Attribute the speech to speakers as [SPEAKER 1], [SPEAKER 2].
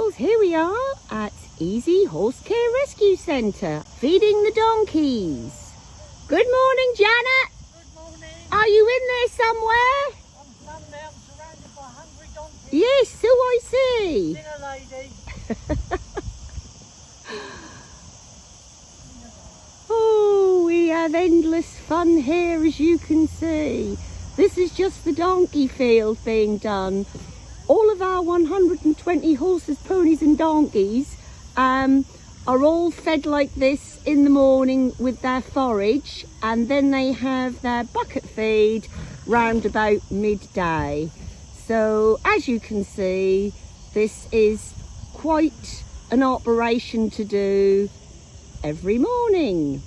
[SPEAKER 1] Well, here we are at Easy Horse Care Rescue Centre, feeding the donkeys. Good morning, Janet.
[SPEAKER 2] Good morning.
[SPEAKER 1] Are you in there somewhere?
[SPEAKER 2] I'm standing. Surrounded by hungry donkeys.
[SPEAKER 1] Yes, so I see.
[SPEAKER 2] Dinner lady.
[SPEAKER 1] Oh, we have endless fun here, as you can see. This is just the donkey field being done. All of our 120 horses, ponies and donkeys um, are all fed like this in the morning with their forage and then they have their bucket feed round about midday. So as you can see, this is quite an operation to do every morning.